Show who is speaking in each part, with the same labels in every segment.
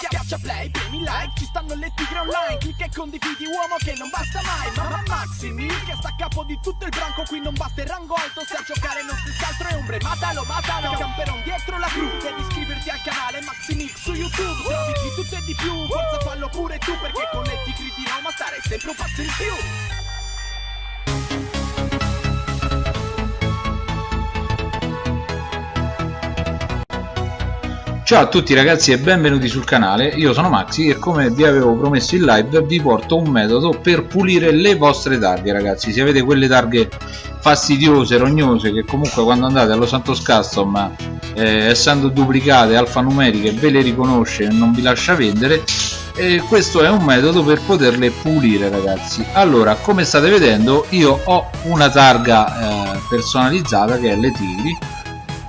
Speaker 1: Schiaccia play, premi like, ci stanno le tigre online. Clicca e condividi uomo che non basta mai. Mamma Maximi, che sta a capo di tutto il branco. Qui non basta il rango alto, se a giocare non si altro è ombre. Matalo, matalo, camperon dietro la cru. Devi iscriverti al canale Maximix su YouTube. Trovi di tutto e di più, forza fallo pure tu Perché con le tigri di Roma stare sempre un passo in più
Speaker 2: Ciao a tutti ragazzi e benvenuti sul canale, io sono Maxi e come vi avevo promesso in live vi porto un metodo per pulire le vostre targhe ragazzi. Se avete quelle targhe fastidiose, rognose che comunque quando andate allo Santos Custom eh, essendo duplicate alfanumeriche ve le riconosce e non vi lascia vendere e questo è un metodo per poterle pulire ragazzi. Allora come state vedendo io ho una targa eh, personalizzata che è le tigri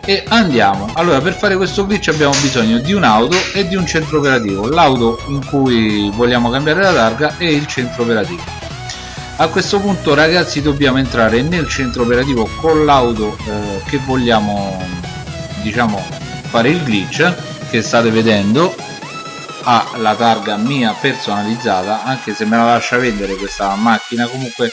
Speaker 2: e andiamo. Allora per fare questo glitch abbiamo bisogno di un'auto e di un centro operativo. L'auto in cui vogliamo cambiare la targa e il centro operativo. A questo punto ragazzi dobbiamo entrare nel centro operativo con l'auto eh, che vogliamo diciamo fare il glitch che state vedendo. Ha la targa mia personalizzata anche se me la lascia vendere questa macchina. Comunque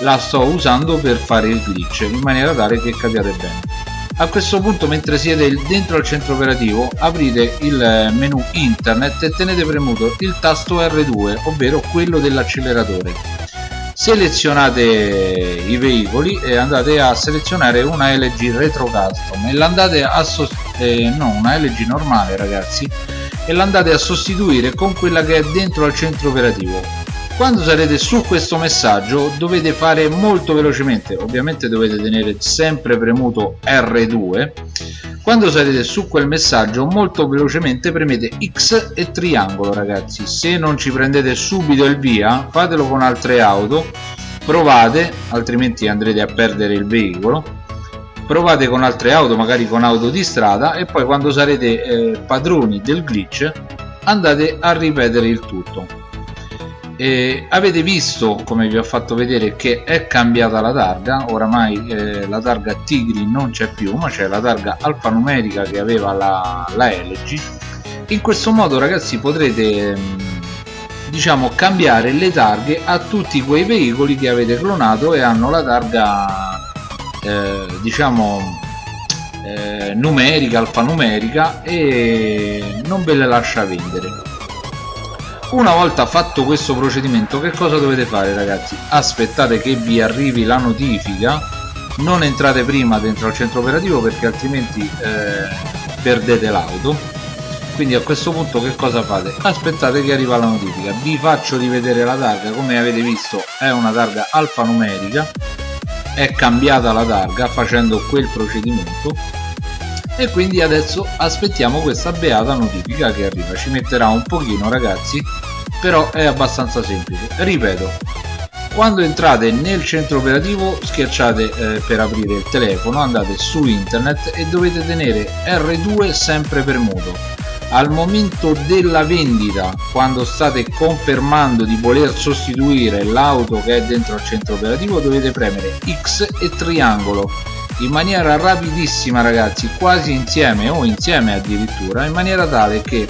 Speaker 2: la sto usando per fare il glitch in maniera tale che capiate bene a questo punto mentre siete dentro al centro operativo aprite il menu internet e tenete premuto il tasto R2 ovvero quello dell'acceleratore. Selezionate i veicoli e andate a selezionare una LG Retro Custom e l'andate a eh, no una LG normale ragazzi e l'andate a sostituire con quella che è dentro al centro operativo quando sarete su questo messaggio dovete fare molto velocemente ovviamente dovete tenere sempre premuto R2 quando sarete su quel messaggio molto velocemente premete X e triangolo ragazzi. Se non ci prendete subito il via fatelo con altre auto. Provate altrimenti andrete a perdere il veicolo. Provate con altre auto magari con auto di strada e poi quando sarete eh, padroni del glitch andate a ripetere il tutto eh, avete visto come vi ho fatto vedere che è cambiata la targa? Oramai eh, la targa Tigri non c'è più ma c'è la targa alfanumerica che aveva la, la LG in questo modo ragazzi potrete mm, diciamo cambiare le targhe a tutti quei veicoli che avete clonato e hanno la targa eh, diciamo eh, numerica alfanumerica e non ve le lascia vendere una volta fatto questo procedimento che cosa dovete fare ragazzi? Aspettate che vi arrivi la notifica. Non entrate prima dentro al centro operativo perché altrimenti eh, perdete l'auto. Quindi a questo punto che cosa fate? Aspettate che arriva la notifica. Vi faccio rivedere la targa. Come avete visto è una targa alfanumerica. È cambiata la targa facendo quel procedimento e quindi adesso aspettiamo questa beata notifica che arriva. Ci metterà un pochino ragazzi però è abbastanza semplice. Ripeto quando entrate nel centro operativo schiacciate eh, per aprire il telefono andate su internet e dovete tenere R2 sempre premuto al momento della vendita quando state confermando di voler sostituire l'auto che è dentro al centro operativo dovete premere X e triangolo in maniera rapidissima ragazzi quasi insieme o insieme addirittura in maniera tale che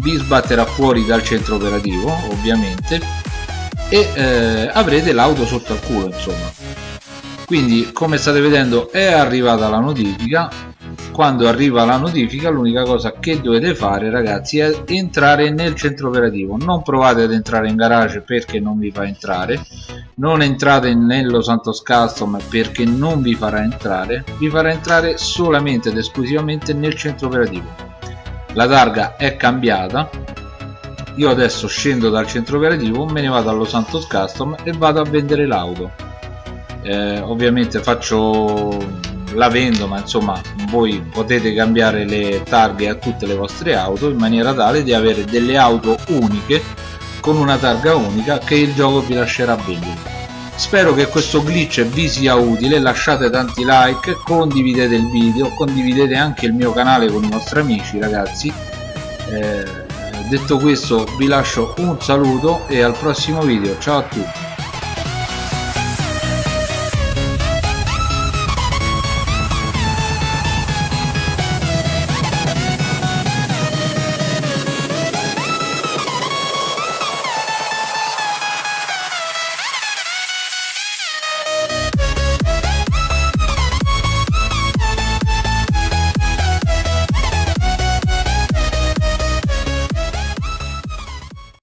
Speaker 2: vi sbatterà fuori dal centro operativo ovviamente e eh, avrete l'auto sotto al culo insomma. Quindi come state vedendo è arrivata la notifica quando arriva la notifica l'unica cosa che dovete fare ragazzi è entrare nel centro operativo. Non provate ad entrare in garage perché non vi fa entrare. Non entrate nello Santos Custom perché non vi farà entrare. Vi farà entrare solamente ed esclusivamente nel centro operativo. La targa è cambiata. Io adesso scendo dal centro operativo me ne vado allo Santos Custom e vado a vendere l'auto. Eh, ovviamente faccio la vendo ma insomma voi potete cambiare le targhe a tutte le vostre auto in maniera tale di avere delle auto uniche con una targa unica che il gioco vi lascerà vendere spero che questo glitch vi sia utile lasciate tanti like condividete il video condividete anche il mio canale con i vostri amici ragazzi. Eh, detto questo vi lascio un saluto e al prossimo video. Ciao a tutti